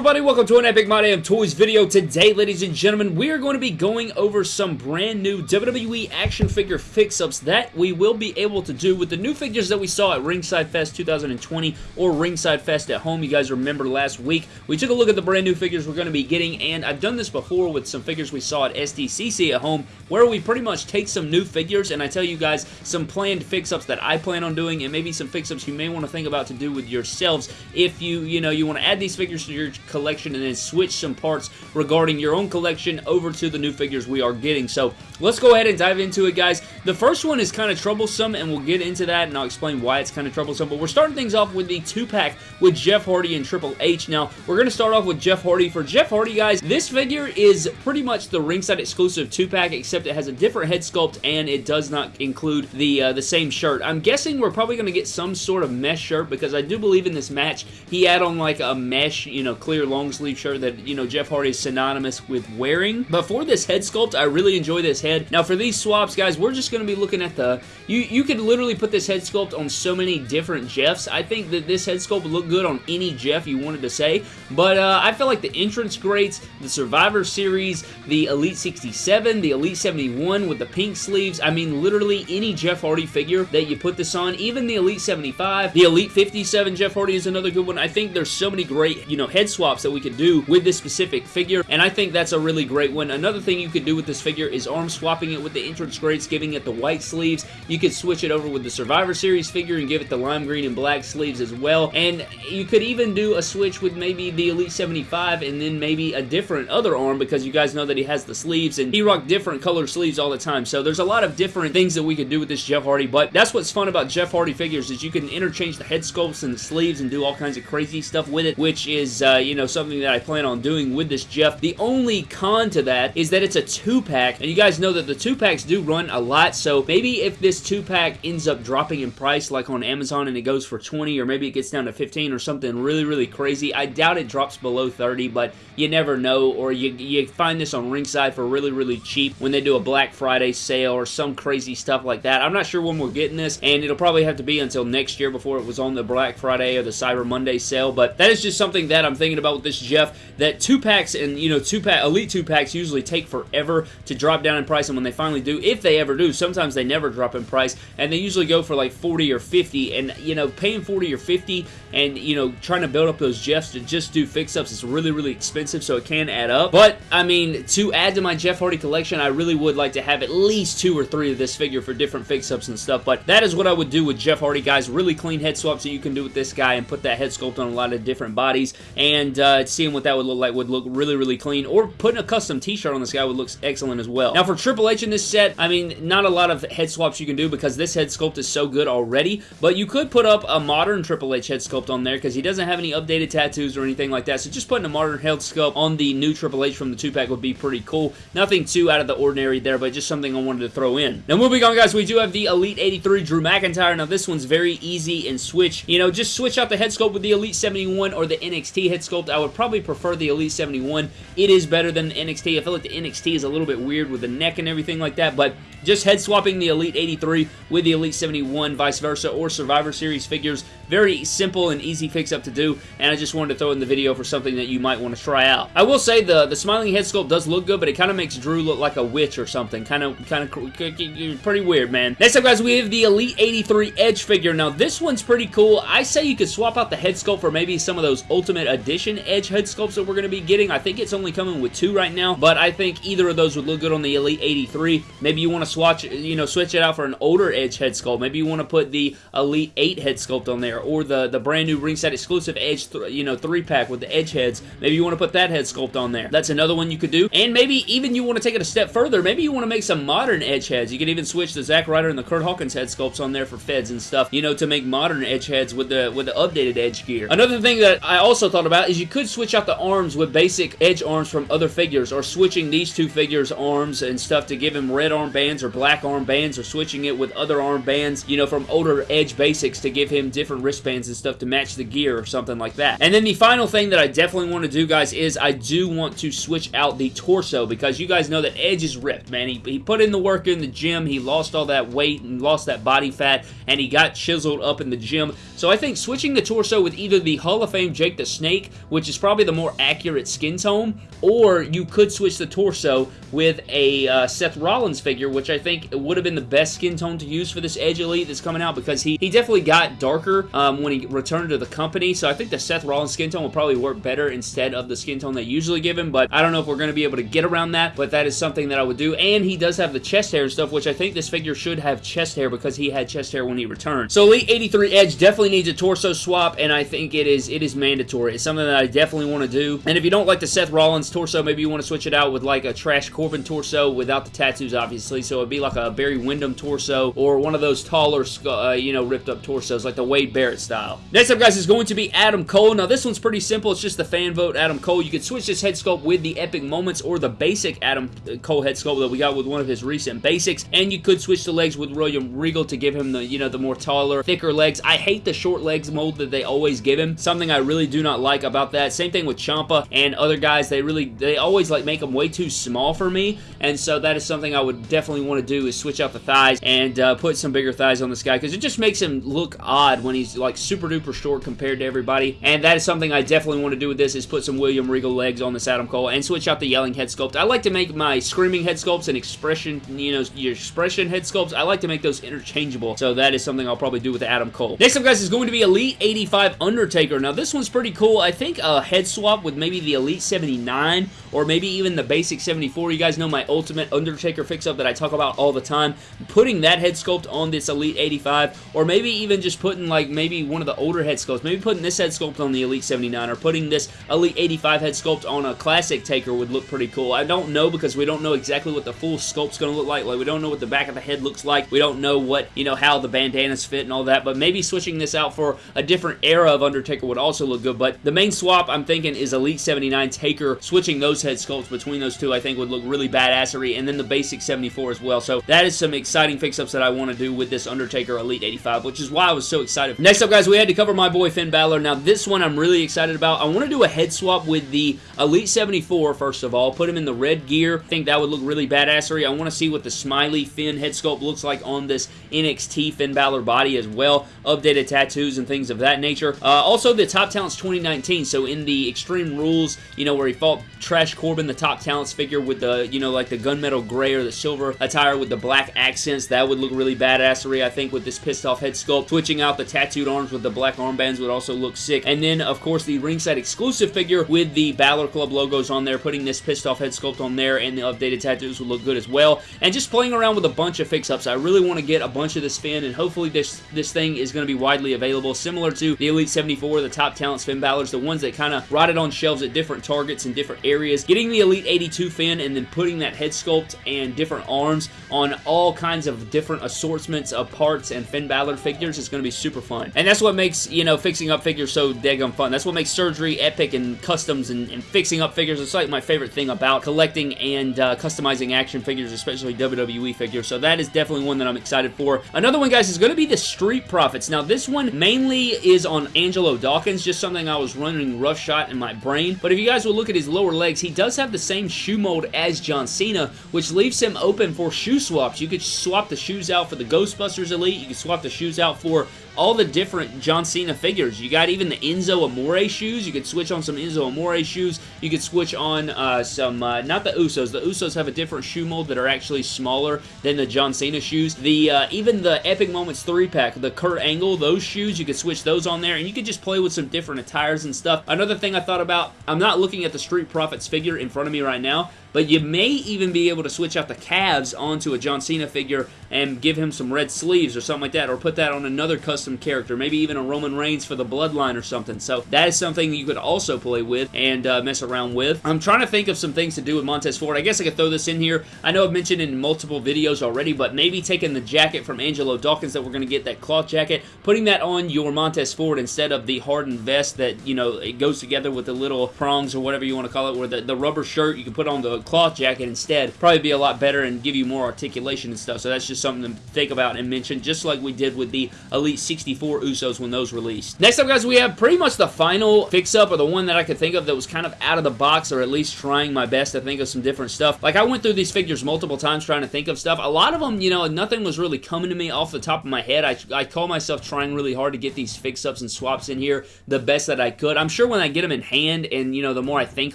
everybody, welcome to an Epic My Damn Toys video. Today, ladies and gentlemen, we are going to be going over some brand new WWE action figure fix-ups that we will be able to do with the new figures that we saw at Ringside Fest 2020 or Ringside Fest at home. You guys remember last week, we took a look at the brand new figures we're going to be getting, and I've done this before with some figures we saw at SDCC at home, where we pretty much take some new figures, and I tell you guys some planned fix-ups that I plan on doing, and maybe some fix-ups you may want to think about to do with yourselves if you, you know, you want to add these figures to your collection and then switch some parts regarding your own collection over to the new figures we are getting. So let's go ahead and dive into it, guys. The first one is kind of troublesome, and we'll get into that, and I'll explain why it's kind of troublesome. But we're starting things off with the two-pack with Jeff Hardy and Triple H. Now, we're going to start off with Jeff Hardy. For Jeff Hardy, guys, this figure is pretty much the ringside exclusive two-pack, except it has a different head sculpt, and it does not include the, uh, the same shirt. I'm guessing we're probably going to get some sort of mesh shirt, because I do believe in this match, he had on like a mesh, you know, clear long sleeve shirt that, you know, Jeff Hardy is synonymous with wearing. But for this head sculpt, I really enjoy this head. Now, for these swaps, guys, we're just going to be looking at the... You, you could literally put this head sculpt on so many different Jeffs. I think that this head sculpt would look good on any Jeff you wanted to say. But uh, I feel like the entrance greats, the Survivor Series, the Elite 67, the Elite 71 with the pink sleeves, I mean, literally any Jeff Hardy figure that you put this on, even the Elite 75, the Elite 57 Jeff Hardy is another good one. I think there's so many great, you know, head swaps that we could do with this specific figure, and I think that's a really great one. Another thing you could do with this figure is arm swapping it with the entrance greats, giving it the white sleeves. You could switch it over with the Survivor Series figure and give it the lime green and black sleeves as well, and you could even do a switch with maybe the Elite 75 and then maybe a different other arm because you guys know that he has the sleeves and he rocked different color sleeves all the time, so there's a lot of different things that we could do with this Jeff Hardy, but that's what's fun about Jeff Hardy figures is you can interchange the head sculpts and the sleeves and do all kinds of crazy stuff with it, which is, uh, you know, something that I plan on doing with this Jeff. The only con to that is that it's a two-pack, and you guys know that the two-packs do run a lot, so maybe if this two-pack ends up dropping in price like on Amazon and it goes for 20 or maybe it gets down to 15 or something really, really crazy, I doubt it drops below 30, but you never know, or you, you find this on Ringside for really, really cheap when they do a Black Friday sale or some crazy stuff like that. I'm not sure when we're getting this, and it'll probably have to be until next year before it was on the Black Friday or the Cyber Monday sale, but that is just something that I'm thinking about with this Jeff, that two packs and, you know, two pack, Elite two packs usually take forever to drop down in price, and when they finally do, if they ever do, sometimes they never drop in price, and they usually go for like 40 or 50, and, you know, paying 40 or 50 and, you know, trying to build up those Jeffs to just do fix-ups is really, really expensive, so it can add up, but, I mean, to add to my Jeff Hardy collection, I really would like to have at least two or three of this figure for different fix-ups and stuff, but that is what I would do with Jeff Hardy, guys, really clean head swaps that you can do with this guy and put that head sculpt on a lot of different bodies, and uh, seeing what that would look like would look really, really clean, or putting a custom t-shirt on this guy would look excellent as well. Now, for Triple H in this set, I mean, not a lot of head swaps you can do because this head sculpt is so good already, but you could put up a modern Triple H head sculpt on there because he doesn't have any updated tattoos or anything like that, so just putting a modern head sculpt on the new Triple H from the 2-pack would be pretty cool. Nothing too out of the ordinary there, but just something I wanted to throw in. Now, moving on, guys, we do have the Elite 83 Drew McIntyre. Now, this one's very easy and switch. You know, just switch out the head sculpt with the Elite 71 or the NXT head sculpt. I would probably prefer the Elite 71. It is better than the NXT. I feel like the NXT is a little bit weird with the neck and everything like that, but just head swapping the Elite 83 with the Elite 71, vice versa, or Survivor Series figures. Very simple and easy fix-up to do, and I just wanted to throw in the video for something that you might want to try out. I will say the, the smiling head sculpt does look good, but it kind of makes Drew look like a witch or something. Kind of, kind of pretty weird, man. Next up, guys, we have the Elite 83 Edge figure. Now, this one's pretty cool. I say you could swap out the head sculpt for maybe some of those Ultimate Edition Edge head sculpts that we're going to be getting. I think it's only coming with two right now, but I think either of those would look good on the Elite 83. Maybe you want to swatch, you know, switch it out for an older Edge head sculpt. Maybe you want to put the Elite 8 head sculpt on there, or the, the brand new ringside exclusive Edge, you know, 3-pack with the Edge heads. Maybe you want to put that head sculpt on there. That's another one you could do. And maybe even you want to take it a step further. Maybe you want to make some modern Edge heads. You could even switch the Zack Ryder and the Kurt Hawkins head sculpts on there for feds and stuff, you know, to make modern Edge heads with the with the updated Edge gear. Another thing that I also thought about is you could switch out the arms with basic Edge arms from other figures, or switching these two figures' arms and stuff to give him red armbands or black armbands or switching it with other armbands, you know, from older Edge basics to give him different wristbands and stuff to match the gear or something like that. And then the final thing that I definitely want to do, guys, is I do want to switch out the torso because you guys know that Edge is ripped, man. He, he put in the work in the gym. He lost all that weight and lost that body fat, and he got chiseled up in the gym. So I think switching the torso with either the Hall of Fame Jake the Snake, which is probably the more accurate skin tone, or you could switch the torso with a uh, Seth Rollins figure, which I think would have been the best skin tone to use for this Edge Elite that's coming out because he, he definitely got darker um, when he returned to the company. So I think the Seth Rollins skin tone will probably work better instead of the skin tone they usually give him. But I don't know if we're going to be able to get around that, but that is something that I would do. And he does have the chest hair and stuff, which I think this figure should have chest hair because he had chest hair when he returned. So Elite 83 Edge definitely needs a torso swap, and I think it is it is mandatory. It's something that I definitely want to do. And if you don't like the Seth Rollins torso, maybe you want to switch it out with like a Trash Corbin torso without the tattoos, obviously. So it'd be like a Barry Windham torso or one of those taller, uh, you know, ripped up torsos like the Wade Barrett style. Next up, guys, is going to be Adam Cole. Now, this one's pretty simple. It's just the fan vote, Adam Cole. You could switch this head sculpt with the Epic Moments or the basic Adam Cole head sculpt that we got with one of his recent basics, and you could switch the legs with William Regal to give him the, you know, the more taller, thicker legs. I hate the short legs mold that they always give him. Something I really do not like about that. Same thing with Ciampa and other guys. They really, they always like make them way too small for me, and so that is something I would definitely want to do is switch out the thighs and uh, put some bigger thighs on this guy because it just makes him look odd when he's like super duper short compared to everybody, and that is something I definitely want to do with this is put some William Regal legs on this Adam Cole and switch out the yelling head sculpt. I like to make my screaming head sculpts and expression, you know, your expression head sculpts, I like to make those interchangeable, so that is something I'll probably do with Adam Cole. Next up, guys, is going to be Elite 85 Undertaker. Now, this one's pretty cool. I think a head swap with maybe the Elite 79 or maybe even the basic 74. You guys know my Ultimate Undertaker fix-up that I talk about all the time. Putting that head sculpt on this Elite 85 or maybe even just putting like maybe one of the older head sculpts. Maybe putting this head sculpt on the Elite 79 or putting this Elite 85 head sculpt on a Classic Taker would look pretty cool. I don't know because we don't know exactly what the full sculpt's going to look like. Like, we don't know what the back of the head looks like. We don't know what, you know, how the bandanas fit and all that, but maybe switching this out for a different era of Undertaker would also look good, but the main swap I'm thinking is Elite 79 Taker. Switching those head sculpts between those two I think would look really badassery, and then the basic 74 as well. So that is some exciting fix-ups that I want to do with this Undertaker Elite 85, which is why I was so excited. Next up, guys, we had to cover my boy Finn Balor. Now, this one I'm really excited about. I want to do a head swap with the Elite 74, first of all. Put him in the red gear. I think that would look really badassery. I want to see what the smiley Finn head sculpt looks like on this NXT Finn Balor body as well. Updated tattoos and things of that nature. Uh, also, the Top Talents 2019. So in the Extreme Rules, you know, where he fought Trash Corbin, the Top Talents figure with the, you know, like the gunmetal gray or the silver attire with the black accents, that would look really badassery, I think, with this pissed off head sculpt. Switching out the tattooed arms with the black armbands would also look sick. And then, of course, the ringside exclusive figure with the Balor Club logos on there, putting this pissed off head sculpt on there and the updated tattoos would look good as well. And just playing around with a bunch of fix-ups. I really want to get a bunch of this Finn, and hopefully this, this thing is going to be widely available, similar to the Elite 74, the Top Talents Finn Balor's, the ones that kind of rotted on shelves at different targets in different areas. Getting the Elite 82 Finn and then putting that head sculpt and different arms on all kinds of different assortments of parts and Finn Balor figures is going to be super fun. And that's what makes, you know, fixing up figures so daggum fun. That's what makes surgery epic and customs and, and fixing up figures. It's like my favorite thing about collecting and uh, customizing action figures, especially WWE figures. So that is definitely one that I'm excited for. Another one, guys, is going to be the Street Profits. Now, this one mainly is on Angelo Dawkins, just something I was running rough shot in my brain. But if you guys will look at his lower legs, he does have the same shoe mold as John Cena, which leaves him open for shoe swaps. You could swap the shoes out for the Ghostbusters Elite. You could swap the shoes out for all the different John Cena figures. You got even the Enzo Amore shoes. You could switch on some Enzo Amore shoes. You could switch on uh, some, uh, not the Usos. The Usos have a different shoe mold that are actually smaller than the John Cena shoes. The uh, Even the Epic Moments 3-pack, the Kurt Angle, those shoes, you could switch those on there, and you could just play with some different attires and stuff. Another thing I thought about, I'm not looking at the Street Profits figure in front of me right now, but you may even be able to switch out the calves onto a John Cena figure and give him some red sleeves or something like that, or put that on another custom character, maybe even a Roman Reigns for the Bloodline or something. So that is something you could also play with and uh, mess around with. I'm trying to think of some things to do with Montez Ford. I guess I could throw this in here. I know I've mentioned in multiple videos already, but maybe taking the jacket from Angelo Dawkins that we're going to get, that cloth jacket, putting that on your Montez Ford instead of the hardened vest that, you know, it goes together with the little prongs or whatever you want to call it, where the, the rubber shirt, you can put on the cloth jacket instead. Probably be a lot better and give you more articulation and stuff. So that's just something to think about and mention, just like we did with the Elite 64 Usos when those released. Next up, guys, we have pretty much the final fix-up, or the one that I could think of that was kind of out of the box, or at least trying my best to think of some different stuff. Like, I went through these figures multiple times trying to think of stuff. A lot of them, you know, nothing was really coming to me off the top of my head. I, I call myself trying really hard to get these fix-ups and swaps in here the best that I could. I'm sure when I get them in hand, and, you know, the more I think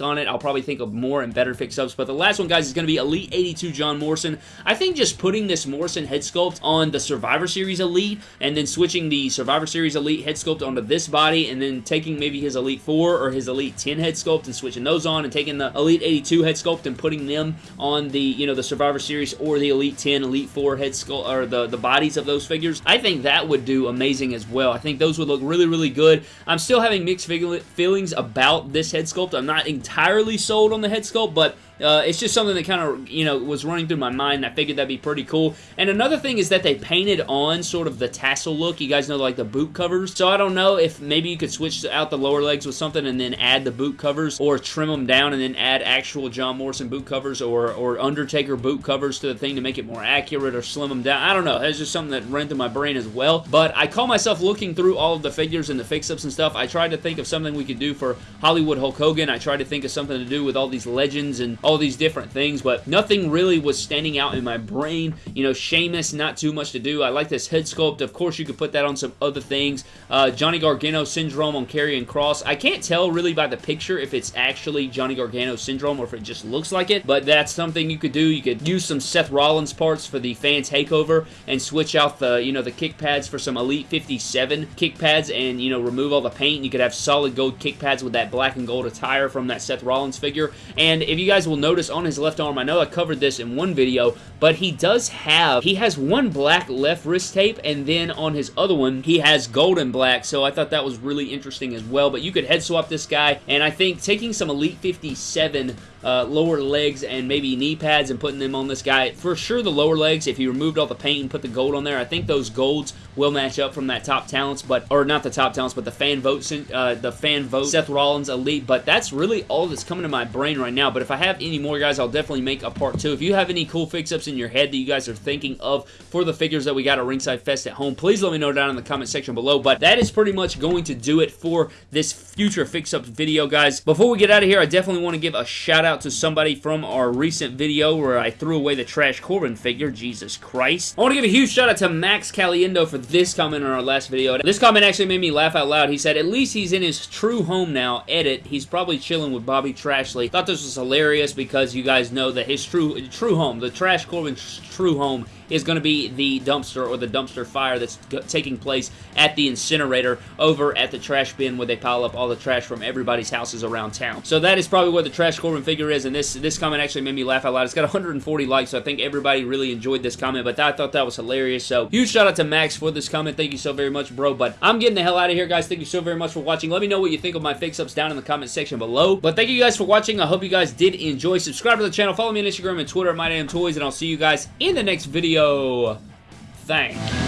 on it, I'll probably think of more and better fix-ups. But the last one, guys, is going to be Elite 82 John Morrison. I think just putting this Morrison head sculpt on the Survivor Series Elite, and then switching the Survivor Series Elite head sculpt onto this body, and then taking maybe his Elite 4 or his Elite 10 head sculpt and switching those on, and taking the Elite 82 head sculpt and putting them on the, you know, the Survivor Series or the Elite 10, Elite 4 head sculpt, or the, the bodies of those figures, I think that would do amazing as well. I think those would look really, really good. I'm still having mixed feelings about this head sculpt. I'm not entirely sold on the head sculpt, but uh, it's just something that kind of, you know, was running through my mind, I figured that'd be pretty cool. And another thing is that they painted on sort of the tassel look. You guys know, like, the boot covers. So I don't know if maybe you could switch out the lower legs with something and then add the boot covers, or trim them down and then add actual John Morrison boot covers, or, or Undertaker boot covers to the thing to make it more accurate, or slim them down. I don't know. That's just something that ran through my brain as well. But I call myself looking through all of the figures and the fix-ups and stuff. I tried to think of something we could do for Hollywood Hulk Hogan. I tried to think of something to do with all these legends and all these different things but nothing really was standing out in my brain. You know, Sheamus, not too much to do. I like this head sculpt. Of course, you could put that on some other things. Uh, Johnny Gargano syndrome on Karrion Cross. I can't tell really by the picture if it's actually Johnny Gargano syndrome or if it just looks like it, but that's something you could do. You could use some Seth Rollins parts for the fan takeover and switch out the, you know, the kick pads for some Elite 57 kick pads and, you know, remove all the paint. You could have solid gold kick pads with that black and gold attire from that Seth Rollins figure. And if you guys will notice on his left left arm. I know I covered this in one video, but he does have, he has one black left wrist tape, and then on his other one, he has golden black, so I thought that was really interesting as well. But you could head swap this guy, and I think taking some Elite 57 uh, lower legs and maybe knee pads and putting them on this guy. For sure the lower legs, if you removed all the paint and put the gold on there, I think those golds will match up from that top talents, but or not the top talents, but the fan vote, uh, the fan vote Seth Rollins Elite. But that's really all that's coming to my brain right now. But if I have any more, guys, I'll definitely make a part two. If you have any cool fix-ups in your head that you guys are thinking of for the figures that we got at Ringside Fest at home, please let me know down in the comment section below. But that is pretty much going to do it for this future fix-ups video, guys. Before we get out of here, I definitely want to give a shout out to somebody from our recent video where I threw away the Trash Corbin figure. Jesus Christ. I want to give a huge shout out to Max Caliendo for this comment on our last video. This comment actually made me laugh out loud. He said, at least he's in his true home now. Edit. He's probably chilling with Bobby Trashley. Thought this was hilarious because you guys know that his true true home, the Trash Corbin's true home is going to be the dumpster or the dumpster fire that's taking place at the incinerator over at the trash bin where they pile up all the trash from everybody's houses around town. So that is probably where the Trash Corbin figure is, and this, this comment actually made me laugh out loud. It's got 140 likes, so I think everybody really enjoyed this comment, but I thought that was hilarious. So huge shout out to Max for this comment. Thank you so very much, bro. But I'm getting the hell out of here, guys. Thank you so very much for watching. Let me know what you think of my fix-ups down in the comment section below. But thank you guys for watching. I hope you guys did enjoy. Subscribe to the channel. Follow me on Instagram and Twitter at MyDamnToys, and I'll see you guys in the next video. Thanks.